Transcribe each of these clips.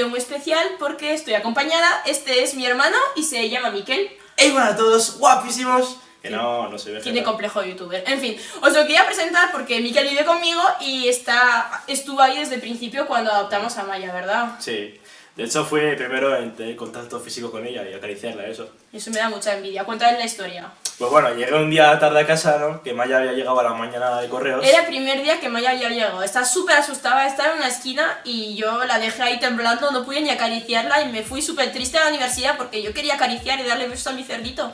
vídeo muy especial porque estoy acompañada. Este es mi hermano y se llama Miquel. ¡Hey, bueno a todos! ¡Guapísimos! Que no, no soy Tiene complejo de youtuber. En fin, os lo quería presentar porque Miquel vive conmigo y está, estuvo ahí desde el principio cuando adoptamos a Maya, ¿verdad? Sí. De hecho, fue primero en tener contacto físico con ella y acariciarla, eso. Eso me da mucha envidia. Cuéntame la historia. Pues bueno, llegué un día tarde a casa, ¿no? Que Maya había llegado a la mañana de correos. Era el primer día que Maya había llegado. Estaba súper asustada, estaba en una esquina y yo la dejé ahí temblando, no pude ni acariciarla y me fui súper triste a la universidad porque yo quería acariciar y darle besos a mi cerdito.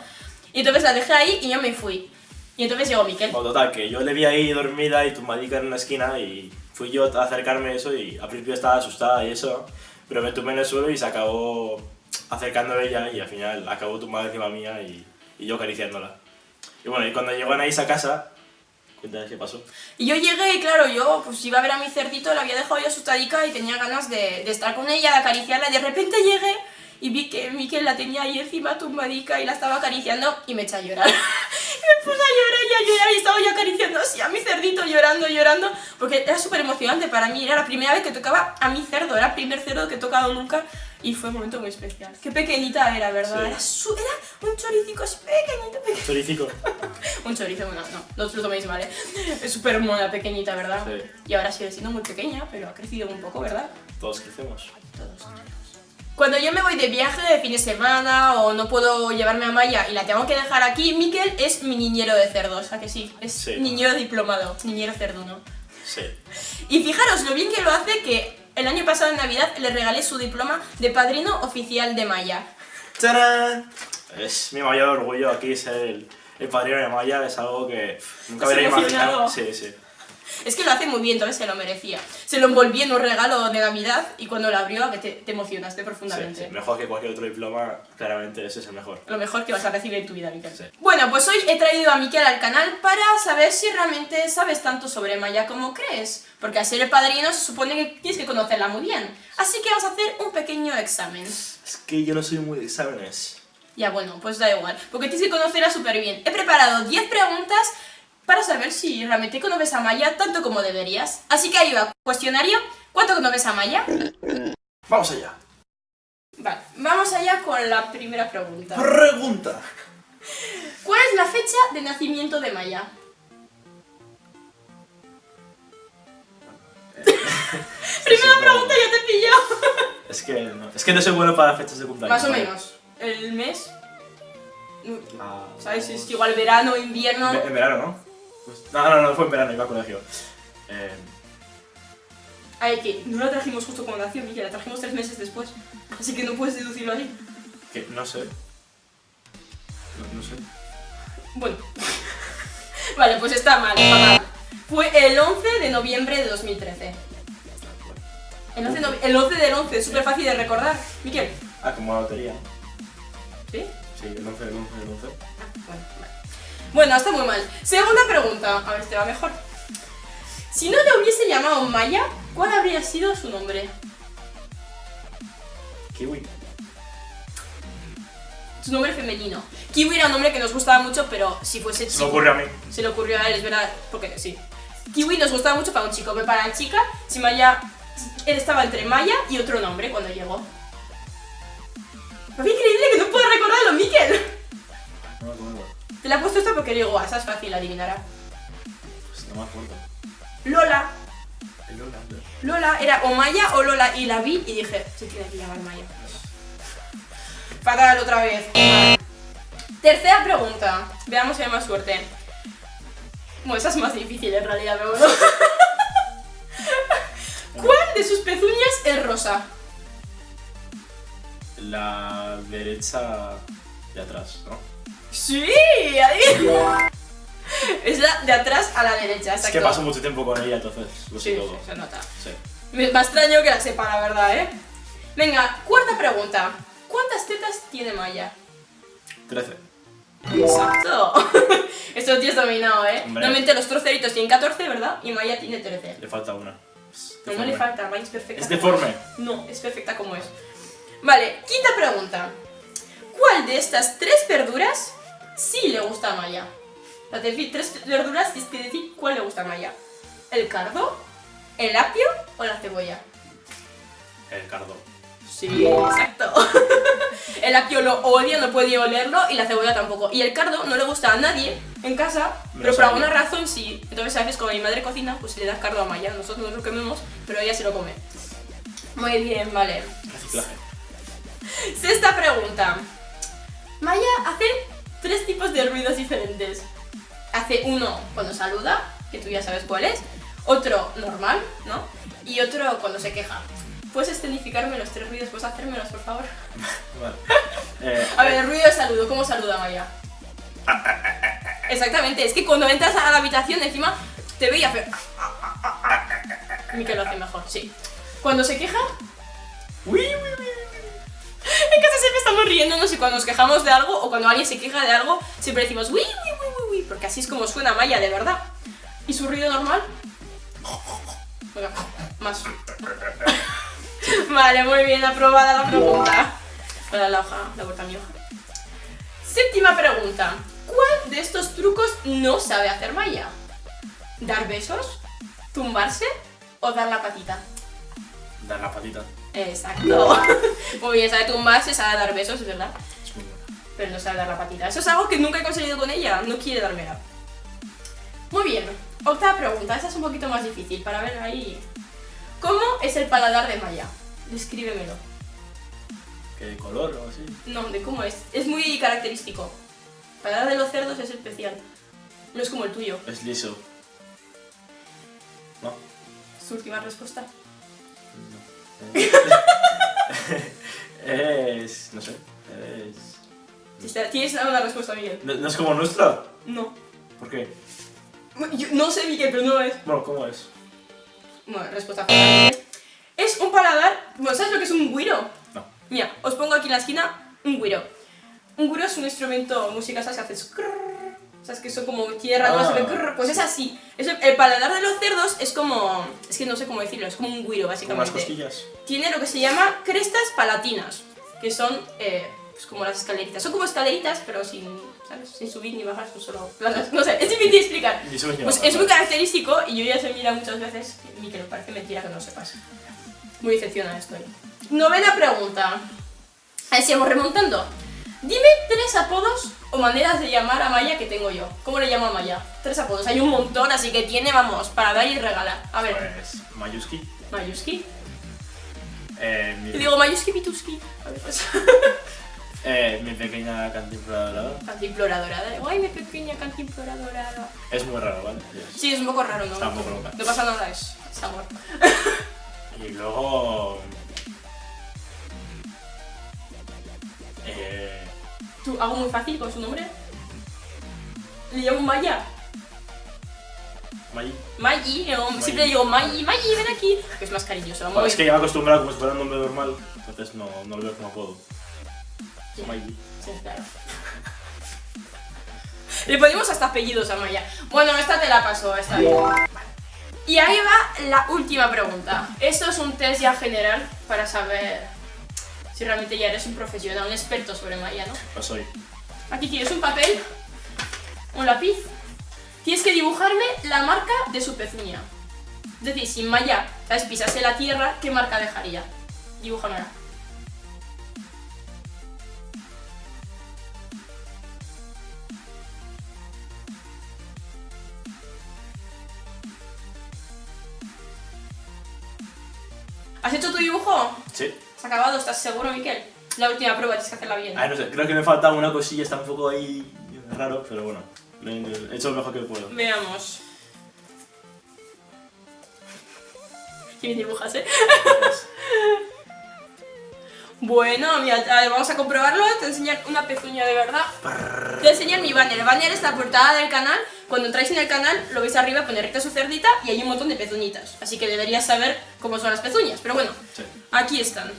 Y entonces la dejé ahí y yo me fui. Y entonces llegó Miquel. Bueno, total, que yo le vi ahí dormida y tumbadica en una esquina y fui yo a acercarme a eso y al principio estaba asustada y eso. Pero me tumbé en el suelo y se acabó acercando a ella y al final acabó tumbada encima mía y, y yo acariciándola. Y bueno, y cuando llegó Anaís a casa, cuéntame qué pasó. Y yo llegué y claro, yo pues iba a ver a mi cerdito, la había dejado yo asustadica y tenía ganas de, de estar con ella, de acariciarla y de repente llegué y vi que Miquel la tenía ahí encima tumbadica y la estaba acariciando y me eché a llorar. Me puse a llorar y a llorar y estaba yo acariciando así a mi cerdito llorando, llorando, porque era súper emocionante para mí, era la primera vez que tocaba a mi cerdo, era el primer cerdo que he tocado nunca y fue un momento muy especial. Qué pequeñita era, ¿verdad? Era, era, un choricico pequeñito, pequeñito. ¿Choricico? un chorizo, bueno, no, no os lo toméis mal, ¿eh? Es súper mona, pequeñita, ¿verdad? Sí. Y ahora sigue siendo muy pequeña, pero ha crecido un poco, ¿verdad? Todos crecemos. Todos cuando yo me voy de viaje de fin de semana o no puedo llevarme a Maya y la tengo que dejar aquí, Miquel es mi niñero de cerdos, ¿a que sí? Es niñero diplomado, niñero cerdo, Sí. Y fijaros lo bien que lo hace que el año pasado en Navidad le regalé su diploma de padrino oficial de Maya. ¡Tarán! Es mi mayor orgullo aquí ser el, padrino de Maya, es algo que nunca hubiera imaginado. Sí, sí. Es que lo hace muy bien, entonces se lo merecía. Se lo envolví en un regalo de Navidad y cuando lo abrió que te, emocionaste profundamente. Sí, mejor que cualquier otro diploma, claramente ese es el mejor. Lo mejor que vas a recibir en tu vida, Miquel. Bueno, pues hoy he traído a Miquel al canal para saber si realmente sabes tanto sobre Maya como crees. Porque al ser el padrino se supone que tienes que conocerla muy bien. Así que vamos a hacer un pequeño examen. Es que yo no soy muy de exámenes. Ya bueno, pues da igual, porque tienes que conocerla súper bien. He preparado 10 preguntas para saber si realmente conoces a Maya tanto como deberías. Así que ahí va, cuestionario, ¿cuánto conoces a Maya? Vamos allá. Vale, vamos allá con la primera pregunta. Pregunta. ¿Cuál es la fecha de nacimiento de Maya? Primera pregunta, ya te he pillado. es que no, es que no soy bueno para fechas de cumpleaños. Más o menos. ¿El mes? Ah, ¿Sabes? Es que igual verano, invierno... En verano, ¿no? Pues, no, no, no, fue en verano, iba a colegio. Eh... Ay, que no la trajimos justo cuando nació, Miguel, la trajimos tres meses después. Así que no puedes deducirlo ahí. Que no sé. No, sé. Bueno. vale, pues está mal, está mal. Fue el 11 de noviembre de 2013. El 11, el 11 del 11, súper fácil de recordar. Miquel. Ah, como la lotería. ¿Sí? Sí, el 11 del 11 del 11. Ah, bueno, vale. Bueno, está muy mal. Segunda pregunta, a ver si te va mejor. Si no le hubiese llamado Maya, ¿cuál habría sido su nombre? Kiwi. Su nombre femenino. Kiwi era un nombre que nos gustaba mucho, pero si fuese chico... Se le ocurrió a mí. Se le ocurrió a él, es verdad, porque sí. Kiwi nos gustaba mucho para un chico, pero para la chica, si Maya... Él estaba entre Maya y otro nombre cuando llegó. Es increíble que no puedo recordarlo, Miquel. Te la he puesto esto porque digo, esa es fácil, adivinará. Pues no me acuerdo. Lola. Lola. Lola era o Maya o Lola y la vi y dije, se tiene que llamar Maya. Fatal otra vez. Tercera pregunta. Veamos si hay más suerte. Bueno, esa es más difícil en realidad, pero bueno. ¿Cuál de sus pezuñas es rosa? La derecha de atrás, ¿no? ¡Sí! Ahí. Es la de atrás a la derecha, exacto. Es que paso mucho tiempo con ella, entonces lo sé sí, todo. Sí, se nota. Sí. Me, extraño que la sepa, la verdad, ¿eh? Venga, cuarta pregunta. ¿Cuántas tetas tiene Maya? Trece. Exacto. Esto lo tienes dominado, ¿eh? Normalmente los troceritos tienen 14, ¿verdad? Y Maya tiene 13. Le falta una. No, no le falta, Maya es perfecta. ¿Es deforme? No, es perfecta como es. Vale, quinta pregunta. ¿Cuál de estas tres verduras sí le gusta a Maya? Para decir tres verduras tienes que decir cuál le gusta a Maya? ¿El cardo? ¿El apio o la cebolla? El cardo. Sí, exacto. el apio lo odia, no puede olerlo y la cebolla tampoco. Y el cardo no le gusta a nadie en casa, Me pero por alguna razón sí. Entonces a veces como mi madre cocina, pues le das cardo a Maya. Nosotros no lo comemos, pero ella se lo come. Muy bien, vale. Reciclaje. Sexta pregunta. Maya hace tres tipos de ruidos diferentes. Hace uno cuando saluda, que tú ya sabes cuál es. Otro normal, ¿no? Y otro cuando se queja. ¿Puedes escenificarme los tres ruidos? ¿Puedes hacérmelos, por favor? Vale. Eh, A ver, el ruido de saludo, ¿cómo saluda Maya? Exactamente, es que cuando entras a la habitación encima te veía hacer... Mikel lo hace mejor, sí. Cuando se queja, uy, uy, estamos riéndonos y cuando nos quejamos de algo o cuando alguien se queja de algo, siempre decimos uy, uy, uy, uy, porque así es como suena Maya de verdad. ¿Y su ruido normal? Más. vale, muy bien, aprobada la pregunta. Para la hoja, la vuelta a mi hoja. Séptima pregunta. ¿Cuál de estos trucos no sabe hacer Maya? ¿Dar besos? ¿Tumbarse? ¿O dar la patita? Dar la patita. Exacto. Muy bien, sabe tumbarse, sabe dar besos, es verdad. Es muy bueno. Pero no sabe dar la patita. Eso es algo que nunca he conseguido con ella. No quiere dármela. Muy bien. Octava pregunta. Esta es un poquito más difícil para ver ahí. ¿Cómo es el paladar de Maya? Descríbemelo. ¿Qué de color o así? No, de cómo es. Es muy característico. El paladar de los cerdos es especial. No es como el tuyo. Es liso. ¿No? Su última respuesta. Es. No sé. Es. ¿Tienes una respuesta, Miguel? ¿No, no es como nuestra? No. ¿Por qué? Yo no sé, Miguel, pero no es. Bueno, ¿cómo es? Bueno, respuesta. Es un paladar. Bueno, ¿sabes lo que es un guiro? No. Mira, os pongo aquí en la esquina un guiro. Un guiro es un instrumento musical, ¿sabes? Que haces ¿Sabes? Que son como tierra, Ah. pues es así. Es el, el paladar de los cerdos es como. Es que no sé cómo decirlo, es como un guiro, Con unas básicamente. cosquillas. Tiene lo que se llama crestas palatinas, que son eh, pues como las escaleritas. Son como escaleritas, pero sin, ¿sabes? sin subir ni bajar, son solo planas. No sé, es difícil de explicar. Pues es muy característico y yo ya se mira muchas veces y que me parece mentira que no sepas. Muy decepcionada estoy. Novena pregunta. A ver si vamos remontando. Dime tres apodos o maneras de llamar a Maya que tengo yo. ¿Cómo le llamo a Maya? Tres apodos. Hay un montón, así que tiene, vamos, para dar y regalar. A ver, Pues. Mayuski. Mayuski. Eh, mi, digo Mayuski Pituski. A ver, pues. eh, mi pequeña cantinflora dorada. Cantimplora dorada. Ay, mi pequeña cantimplora dorada. Es muy raro, ¿vale? Sí, es un poco raro, ¿no? Está un poco loca. No pasa nada, es, es amor. Y luego. ¿Tú hago muy fácil con su nombre? Le llamo Maya. May. Maggi, Maggi. siempre digo Maggi, Maggi, ven aquí. Que es más cariñoso. Muy- es que ya me he acostumbrado como si fuera un nombre normal, entonces no, no lo veo como apodo. May. Sí, claro. Le ponemos hasta apellidos a Maya. Bueno, esta te la paso, está bien. Y ahí va la última pregunta. Esto es un test ya general para saber si realmente ya eres un profesional, un experto sobre Maya, ¿no? Lo soy. Aquí tienes un papel, un lápiz. Tienes que dibujarme la marca de su pezuña. Es decir, si Maya, ¿sabes? pisase la tierra, ¿qué marca dejaría? Dibújamela. ¿Has hecho tu dibujo? Sí. ¿Has acabado? ¿Estás seguro, Miquel? La última prueba, tienes que hacerla bien. Ay, no sé, creo que me falta una cosilla, está un poco ahí raro, pero bueno. He he hecho lo mejor que puedo. Veamos. Qué bien dibujas, ¿eh? Bueno, mira, vamos a comprobarlo. Te enseñar una pezuña de verdad. Te voy a enseñar mi banner. El banner es la portada del canal. Cuando entráis en el canal, lo veis arriba, pone recta su cerdita y hay un montón de pezuñitas. Así que deberías saber cómo son las pezuñas. Pero bueno, Sí. aquí están.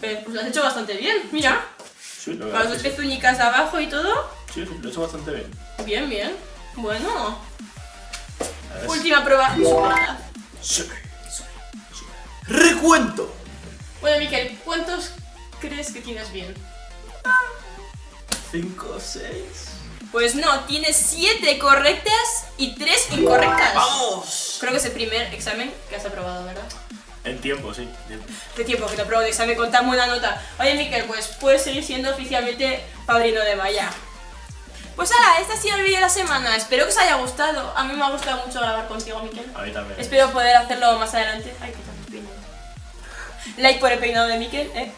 Pues lo has hecho bastante bien, mira. Sí, lo Con las dos que sí. pezuñicas abajo y todo. Sí, sí, lo he hecho bastante bien. Bien, bien. Bueno. Última prueba. Sí. Recuento. Bueno, Miquel, ¿cuántos crees que tienes bien? 5, 6. Pues no, tiene 7 correctas y 3 incorrectas. ¡Vamos! Creo que es el primer examen que has aprobado, ¿verdad? En tiempo, sí. tiempo. Hace tiempo que te apruebo de examen con tan buena nota. Oye, Miquel, pues puedes seguir siendo oficialmente padrino de Maya. Pues ala, este ha sido el vídeo de la semana. Espero que os haya gustado. A mí me ha gustado mucho grabar contigo, Miquel. A mí también. Espero poder hacerlo más adelante. Ay, qué tal peinado. Like por el peinado de Miquel, ¿eh?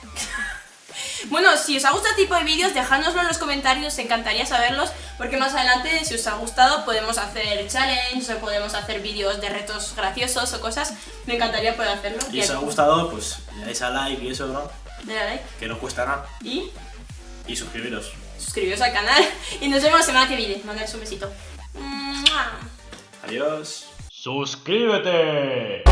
Bueno, si os ha gustado este tipo de vídeos, dejádnoslo en los comentarios, encantaría saberlos, porque más adelante, si os ha gustado, podemos hacer challenges o podemos hacer vídeos de retos graciosos o cosas. Me encantaría poder hacerlo. Y si os ha gustado, pues le dais a like y eso, ¿no? Dale a like Que no cuesta nada. y Y suscribiros. suscribiros al canal. Y nos vemos la semana que viene. Mandadles un besito. Adiós. ¡Suscríbete!